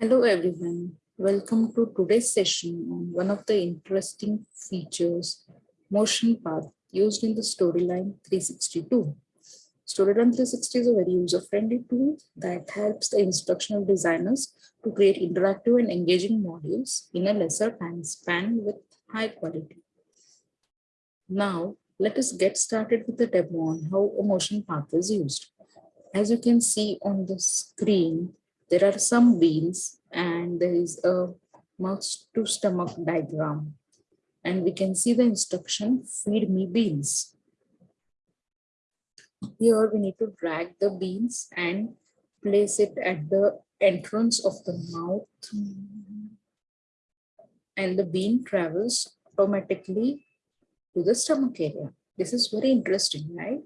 Hello everyone. Welcome to today's session on one of the interesting features, motion path used in the Storyline 362. Storyline 360 is a very user-friendly tool that helps the instructional designers to create interactive and engaging modules in a lesser time span with high quality. Now, let us get started with the demo on how a motion path is used. As you can see on the screen, there are some beans and there is a mouth to stomach diagram. And we can see the instruction, feed me beans. Here we need to drag the beans and place it at the entrance of the mouth. And the bean travels automatically to the stomach area. This is very interesting, right?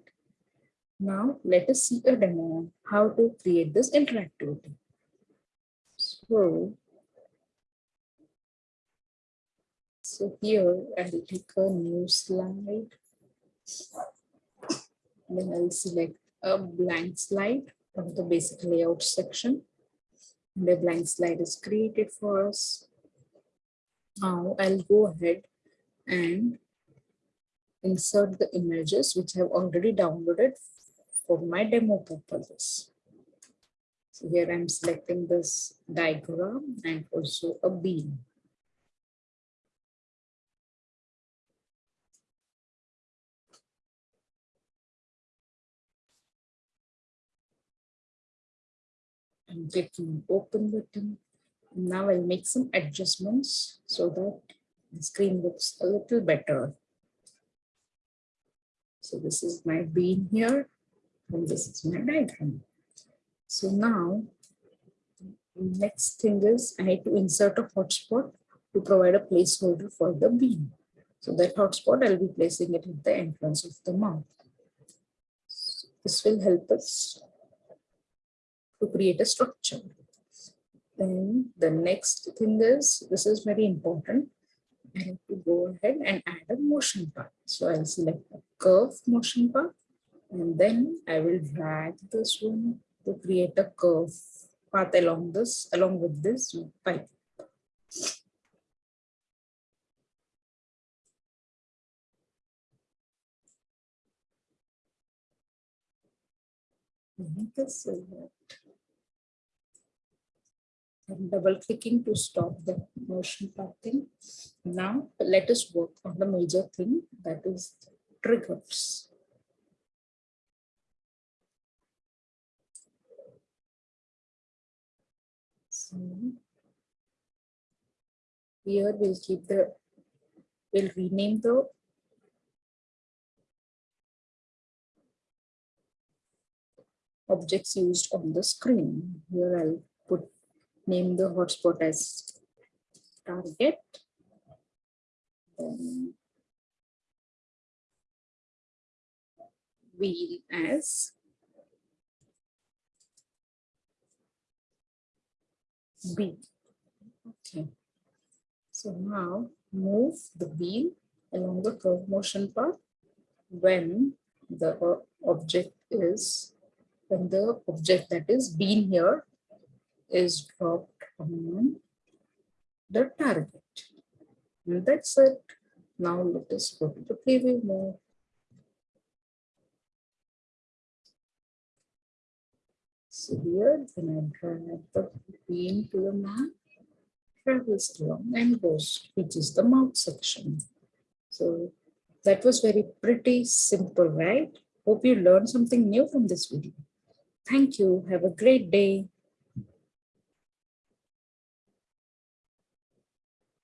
Now let us see a demo on how to create this interactivity. So, so here I'll click a new slide. Then I'll select a blank slide from the basic layout section. The blank slide is created for us. Now I'll go ahead and insert the images which I've already downloaded for my demo purposes. So here I'm selecting this diagram and also a bean. I'm clicking open button. Now I'll make some adjustments so that the screen looks a little better. So this is my bean here and this is my diagram. So now, next thing is I need to insert a hotspot to provide a placeholder for the bean. So that hotspot, I'll be placing it at the entrance of the mouth. This will help us to create a structure. Then the next thing is, this is very important. I have to go ahead and add a motion path. So I'll select a curve motion path and then I will drag this one to create a curve path along this, along with this pipe. Mm-hmm. This I'm double clicking to stop the motion pathing. Now let us work on the major thing that is triggers. Here we'll keep the, we'll rename the objects used on the screen. Here I'll put name the hotspot as target. Then wheel as B. Okay. So now move the wheel along the curve motion path when the object is, when the object that is bean here is dropped on the target. And that's it. Now let us go to the preview mode. Here, when I drag the bean to the map, travels along and goes, which is the mouth section. So that was very pretty simple, right? Hope you learned something new from this video. Thank you. Have a great day.